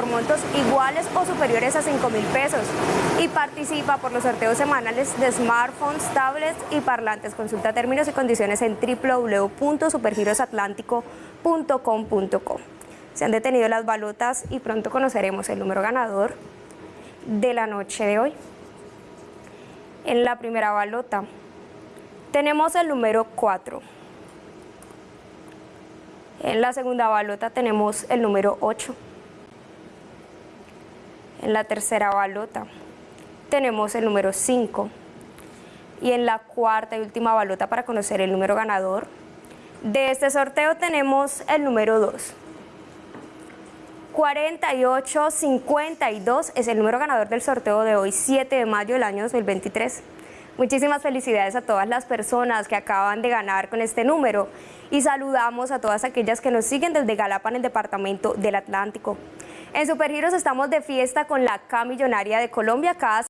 por montos iguales o superiores a 5 mil pesos y participa por los sorteos semanales de smartphones, tablets y parlantes. Consulta términos y condiciones en www.supergirosatlántico.com.co. Se han detenido las balotas y pronto conoceremos el número ganador de la noche de hoy. En la primera balota tenemos el número 4. En la segunda balota tenemos el número 8. En la tercera balota tenemos el número 5. Y en la cuarta y última balota para conocer el número ganador de este sorteo tenemos el número 2. 4852 es el número ganador del sorteo de hoy, 7 de mayo del año 2023. Muchísimas felicidades a todas las personas que acaban de ganar con este número y saludamos a todas aquellas que nos siguen desde Galapa en el departamento del Atlántico. En Supergiros estamos de fiesta con la K Millonaria de Colombia. Cada